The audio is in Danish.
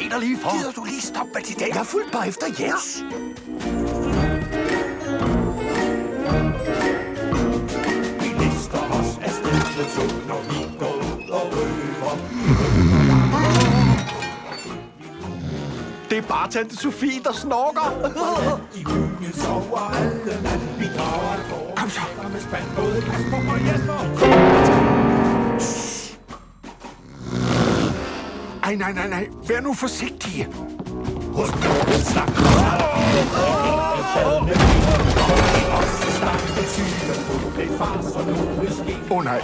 se dig lige for. Gider du lige stoppe med de der? Jeg har fulgt bare efter jer. Vi lister os af sted med tog, når vi går ud og røver. Det er bare tante Sofie, der snorker. I byen sover alle nat. Vi drager. Kom så. Med spand både Kasper og Jesper. Nej, nej, nej, nej. Vær nu forsigtige. Hos snak. Det på. Det. Åh oh, nej.